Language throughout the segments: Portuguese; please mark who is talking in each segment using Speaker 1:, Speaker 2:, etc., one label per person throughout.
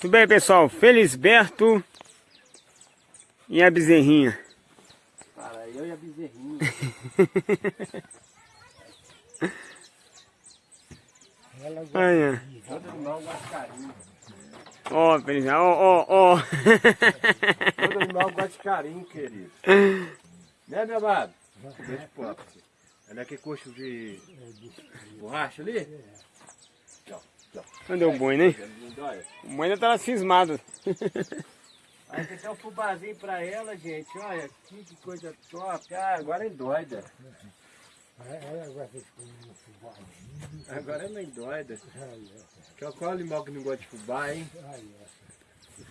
Speaker 1: Tudo bem, pessoal? Felisberto e a bezerrinha.
Speaker 2: Cara, eu e a bezerrinha.
Speaker 1: Olha.
Speaker 2: Todo animal gosta de carinho.
Speaker 1: Ó, ó, ó, ó.
Speaker 2: Todo animal gosta de carinho, querido. Né, meu amado? Você. Olha aquele coxo de borracha ali.
Speaker 1: Cadê o boi, né? O boi ainda tava cismado.
Speaker 2: Aí tem até um fubazinho pra ela, gente. Olha, que, que coisa top. Ah, agora é doida. Agora é doida. Qual, qual animal que não gosta de fubá, hein?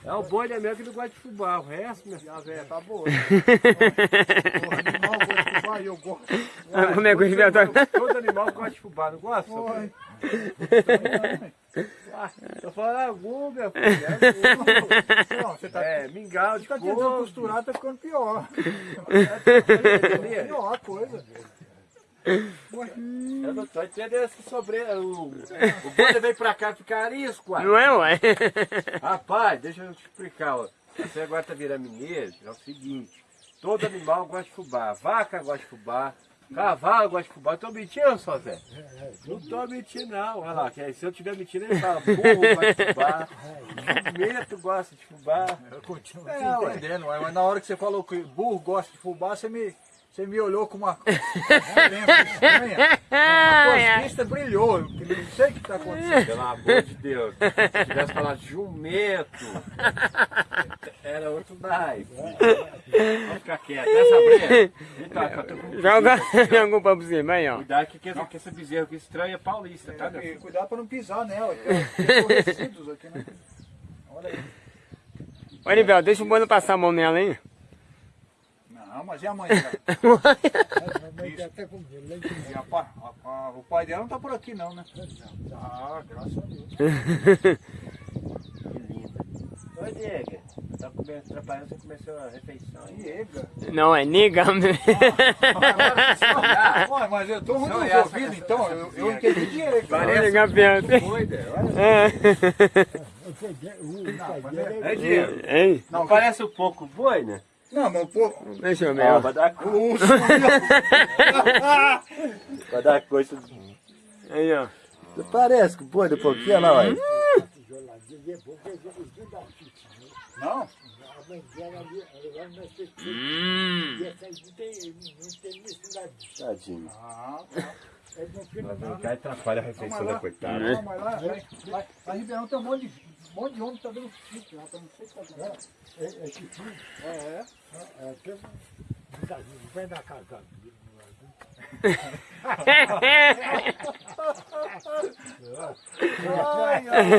Speaker 2: É o boi da minha que não gosta de fubá. O resto, minha filha, velha, tá boa.
Speaker 3: fubá e eu gosto.
Speaker 1: Como é que o tá?
Speaker 2: Todo animal gosta de fubá, não gosta?
Speaker 3: Oi.
Speaker 2: Ah, Tô falando algum, meu filho. É.
Speaker 3: Não, você tá,
Speaker 2: é mingau de
Speaker 3: você tá tentando costurar, tá ficando pior.
Speaker 2: Entendeu?
Speaker 3: Pior a coisa.
Speaker 2: Eu não tô entendendo esse sobre... O, o boi veio pra cá ficar arisco.
Speaker 1: Não é, ué?
Speaker 2: Rapaz, deixa eu te explicar, ó. Você agora tá virando mineiro, é o seguinte. Todo animal gosta de fubá. Vaca gosta de fubá. Cavalo gosta de fubá. Tô mentindo, só Zé? Não tô mentindo, não. Olha lá, que se eu tiver mentindo, ele fala. Burro gosta de fubá. Jumento gosta de fubá.
Speaker 3: Eu continuo
Speaker 2: É,
Speaker 3: entendendo, ué, mas na hora que você falou que burro gosta de fubá, você me, você me olhou com uma uma lembra estranha. A tua vista brilhou. Eu não sei o que está acontecendo.
Speaker 2: Pelo amor de Deus. Se tivesse falado jumento, era outro naipe. Vamos ficar quieto. Nessa breia. Então, eu tô com-
Speaker 1: Joga, joga um cima aí, ó.
Speaker 2: Cuidado que, que, que essa bezerra aqui estranha é paulista, tá? filho?
Speaker 3: Cuidado para não pisar nela. Tem, tem resíduos aqui, né? Olha aí.
Speaker 1: Ô, Nivel, deixa o boi não passar a mão nela, hein?
Speaker 3: Não, mas e a mãe dela? E a pa- a- a- o pai dela não tá por aqui não, né? Ah, graças a Deus.
Speaker 2: Que linda. Oi, Diego. Tá comendo, atrapalhando você começou a refeição aí.
Speaker 3: Diega.
Speaker 1: Não, é nega.
Speaker 3: Olha, mas eu tô muito ouvido, então. Eu, eu entendi Diego.
Speaker 1: Olha, Gabriel.
Speaker 2: Doida, olha.
Speaker 1: É.
Speaker 3: Não, mas é-
Speaker 2: É, Diego.
Speaker 1: Hein?
Speaker 2: Não parece um pouco boi, né?
Speaker 3: Não, meu povo.
Speaker 1: Deixa eu ver,
Speaker 2: Ó,
Speaker 1: ó.
Speaker 2: vai dar,
Speaker 3: O urso.
Speaker 2: vai dar coisa.
Speaker 1: Aí, ó.
Speaker 2: Parece com boi do pouquinho, olha lá, olha.
Speaker 3: Não,
Speaker 1: Hum.
Speaker 2: Tadinho.
Speaker 3: ah, tá.
Speaker 2: Mas cá e atrapalha a refeição da coitada.
Speaker 3: Não, mas lá, lá, lá, lá Ribeirão tem um monte de, um monte de homem que tá dando chifre lá, não sei o que tá dando. É, é chifre? É, é. Ai, ai.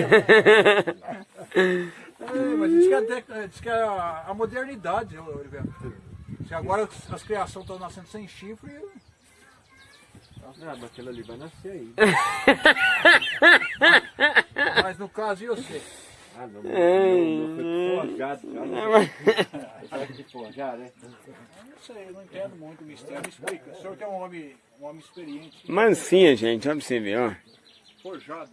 Speaker 3: É, mas diz que, até, diz que é a, a modernidade, Oliveira. Se agora as criações estão nascendo sem chifre,
Speaker 2: Ah, mas aquilo ali vai nascer aí.
Speaker 3: mas no caso eu sei.
Speaker 2: Ah, não, não, não, foi forjado. já não. Sabe de forjar, né?
Speaker 3: Eu não sei, eu não entendo muito o mistério. Me explica. O senhor que é um homem, um homem experiente.
Speaker 1: Mansinha, gente. Olha pra você ver, ó.
Speaker 3: Forjado.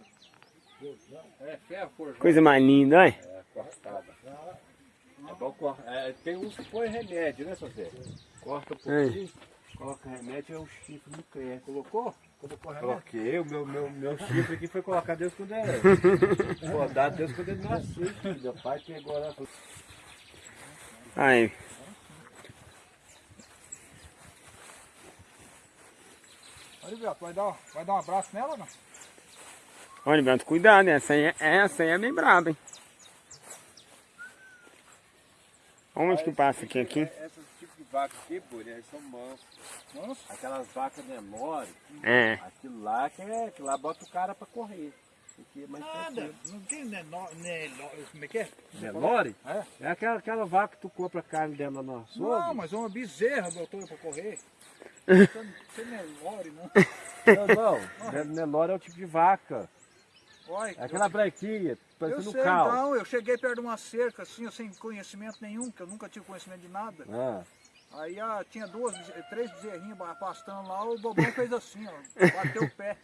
Speaker 3: É, ferro forjado.
Speaker 1: Coisa mais linda, olha.
Speaker 2: É, cortada. É bom é, tem uns que põe remédio, né, Sosé? Corta um pouquinho, coloca remédio, é o chifre não cresce.
Speaker 3: Colocou? Colocou remédio?
Speaker 2: Coloquei, o meu, meu, meu chifre aqui foi colocado Deus quando é. Rodado Deus quando ele nasceu. filho. Meu pai pegou lá
Speaker 1: Aí.
Speaker 3: Olha, Beto, vai dar, vai dar um abraço nela não?
Speaker 1: Olha, Beto, cuidado. Essa aí, é- essa aí é bem braba, hein? Onde que passa aqui, aqui?
Speaker 2: Esses tipos de vaca aqui, pô, eles são mansos.
Speaker 3: Nossa.
Speaker 2: Aquelas vacas menores,
Speaker 1: É.
Speaker 2: aquilo lá que é, aquilo lá bota o cara pra correr. Aqui é mais
Speaker 3: Nada. Não tem menor, como é que é?
Speaker 2: Nelore?
Speaker 3: É?
Speaker 2: É aquela, aquela vaca que tu compra carne dela no açougue.
Speaker 3: Não, mas é uma bezerra, doutor, pra correr. Não tem Nelore, não.
Speaker 2: Não, não. Nelore é o tipo de vaca.
Speaker 3: Olha,
Speaker 2: É aquela
Speaker 3: eu
Speaker 2: parecendo
Speaker 3: sei
Speaker 2: um cal.
Speaker 3: então, eu cheguei perto de uma cerca assim, eu sem conhecimento nenhum, que eu nunca tive conhecimento de nada.
Speaker 2: Ah,
Speaker 3: Aí ah, tinha duas, três bezerrinhas pastando lá, o bobão fez assim, ó, bateu o pé.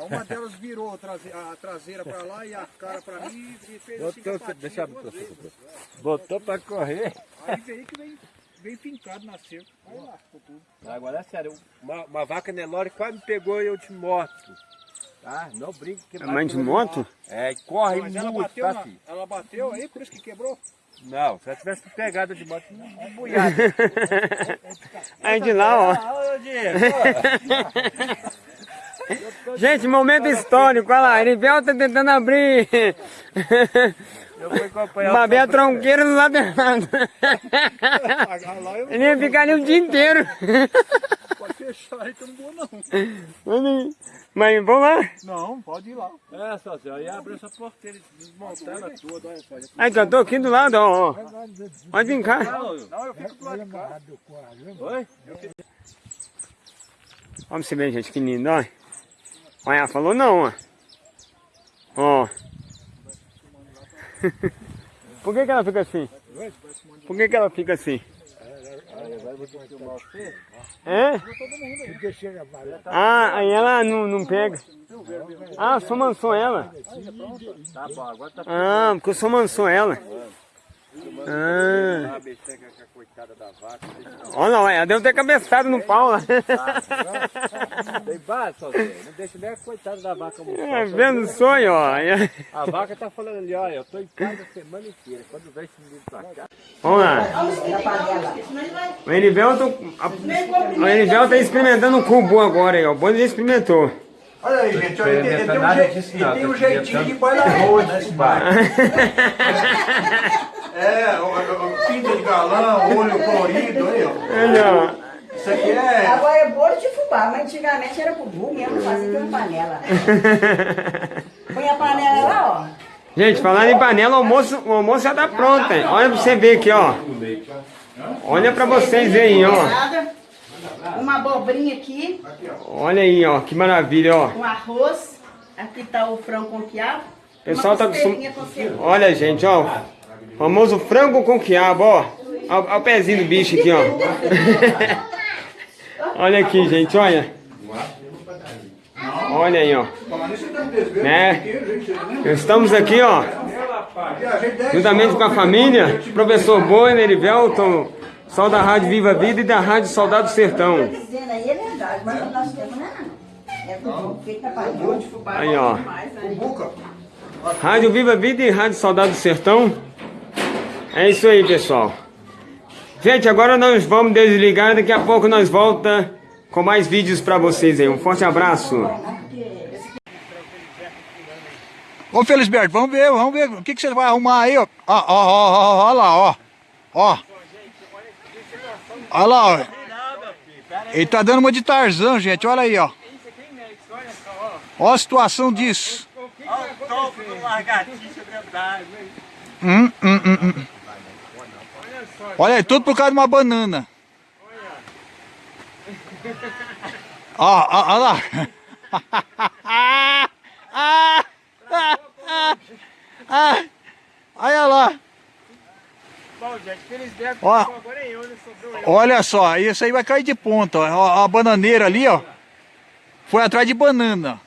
Speaker 3: Uma delas virou a trase- a traseira pra lá e a cara pra mim e fez assim
Speaker 2: Botou,
Speaker 3: patinha
Speaker 2: deixa eu
Speaker 3: duas vezes.
Speaker 2: você. Botou pra correr.
Speaker 3: Aí veio que vem, vem fincado na cerca. Aí lascou tudo.
Speaker 2: Agora é sério, uma, uma vaca Nelore quase me pegou e eu te morto. Tá? Não brinque que
Speaker 1: É mãe de moto?
Speaker 2: É, e corre
Speaker 3: Mas ela
Speaker 2: muito,
Speaker 3: bateu,
Speaker 2: tá,
Speaker 3: na,
Speaker 2: filho?
Speaker 3: ela bateu aí, por isso que quebrou.
Speaker 2: Não, se ela tivesse pegado de moto, não é boiada.
Speaker 1: Aí de lá, ó. Gente, momento histórico, olha lá, Erivel tá tentando abrir.
Speaker 2: Eu fui acompanhar o
Speaker 1: Babé tronqueiro do lado errado. Ele ia ficar ali o dia inteiro.
Speaker 3: pode fechar aí, que eu não vou não.
Speaker 1: Mas vamos lá.
Speaker 3: Não, pode ir lá.
Speaker 2: É, sócio, aí abre essa porteira, desmontar ela toda, olha só.
Speaker 1: Aí, eu tô aqui do lado, ó. ó. Pode vir cá.
Speaker 2: Não,
Speaker 3: eu fico do lado de cá.
Speaker 2: Oi?
Speaker 1: Olha você ver, gente, que lindo, ó. Olha, ela falou não, ó. Ó. Por que que ela fica assim? Por que que ela fica assim? É? Ah, aí ela não, não pega. Ah, só mansou ela.
Speaker 2: Tá tá
Speaker 1: Ah, porque eu só mansou ela. Ah.
Speaker 2: Ah.
Speaker 1: Olha lá, ela deu ter cabeçado no pau lá.
Speaker 2: Tem base, sócio, não deixa nem a coitada da vaca
Speaker 1: É,
Speaker 2: almoçar.
Speaker 1: vendo o sonho, ó.
Speaker 2: A vaca tá falando ali, olha, eu tô em casa a semana inteira. Quando vem esse menino pra cá,
Speaker 1: Vamos lá. O Erivel, tô, a, o Erivel tá experimentando o cubo agora aí, ó. O Boni já experimentou.
Speaker 3: Olha aí, gente, olha, ele, tem- ele tem um, ele
Speaker 2: não,
Speaker 3: tem um
Speaker 2: tá
Speaker 3: jeitinho de pai da rua, né, esse pai? É, o, o, o pinta de galão, olho colorido, aí, ó.
Speaker 1: Olha,
Speaker 3: Isso aqui é...
Speaker 4: Agora é bolo de fubá, mas antigamente era bubu mesmo, fazia com panela. Põe a panela lá, ó.
Speaker 1: Gente, falando em panela, o almoço, o almoço já tá pronto, hein? Olha pra você ver aqui, ó. Olha pra vocês verem, ó.
Speaker 4: Uma abobrinha aqui,
Speaker 1: Olha aí, ó. Que maravilha, ó.
Speaker 4: um arroz. Aqui tá o frango com quiabo.
Speaker 1: Pessoal tá
Speaker 4: costelinha
Speaker 1: acostum-
Speaker 4: com cebola.
Speaker 1: Olha, gente, ó. Famoso frango com quiabo, ó. Olha olha o pezinho do bicho aqui, ó. olha aqui, gente, olha. Olha aí, ó. Né? Estamos aqui, ó. Juntamente com a família, professor Boina, Erivelton, sol da Rádio Viva Vida e da Rádio Soldado Sertão.
Speaker 4: Dizendo aí é é. É
Speaker 1: ó.
Speaker 4: né?
Speaker 1: Rádio Viva Vida e Rádio Soldado Sertão. É isso aí, pessoal. Gente, agora nós vamos desligar. Daqui a pouco nós volta com mais vídeos pra vocês aí. Um forte abraço.
Speaker 3: Ô, Felisberto, vamos ver, vamos ver. O que, que você vai arrumar aí, ó? Ó, ó, ó, ó, ó lá, ó. Ó. Olha lá, ó. Ele tá dando uma de Tarzan, gente. Olha aí, ó. Ó a situação disso.
Speaker 1: Olha o topo do largatixa verdade.
Speaker 3: Hum, hum, hum, hum. Olha aí, tudo por causa de uma banana. Ó, ó, ó lá. Olha lá.
Speaker 1: Bom, gente, eu.
Speaker 3: Olha só, isso aí vai cair de ponta. Ó. Ó, A bananeira ali, ó. Foi atrás de banana.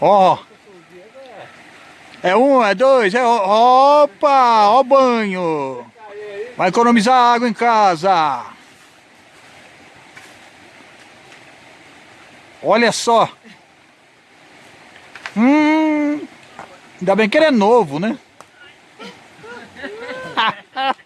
Speaker 3: Ó. É um, é dois, é. Opa! Ó banho. Vai economizar água em casa. Olha só. Hum. Ainda bem que ele é novo, né?